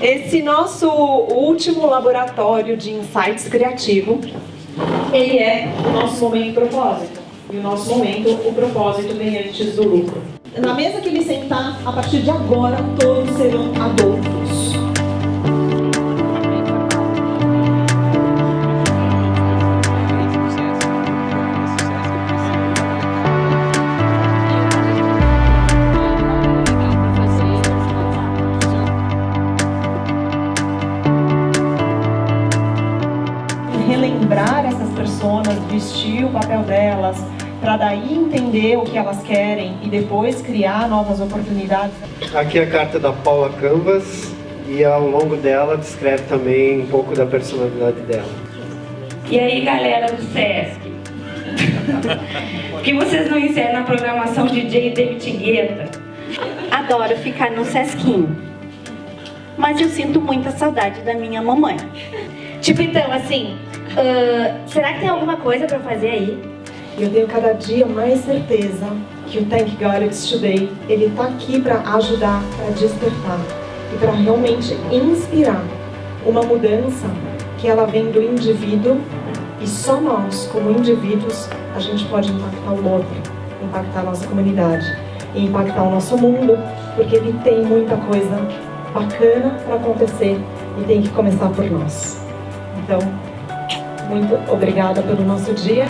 Esse nosso último laboratório de insights criativo, ele é o nosso momento propósito. E o nosso momento, o propósito vem antes do lucro. Na mesa que ele sentar, a partir de agora, todos serão adultos. Relembrar essas pessoas, vestir o papel delas, para daí entender o que elas querem e depois criar novas oportunidades. Aqui é a carta da Paula Canvas e ao longo dela descreve também um pouco da personalidade dela. E aí galera do Sesc, por que vocês não ensinam a programação DJ David Guetta? Adoro ficar no Sesquinho, mas eu sinto muita saudade da minha mamãe. Tipo então, assim, uh, será que tem alguma coisa para fazer aí? Eu tenho cada dia mais certeza que o Thank God It's Today, ele está aqui para ajudar, para despertar e para realmente inspirar uma mudança que ela vem do indivíduo e só nós, como indivíduos, a gente pode impactar o outro, impactar a nossa comunidade e impactar o nosso mundo, porque ele tem muita coisa bacana para acontecer e tem que começar por nós. Então, muito obrigada pelo nosso dia.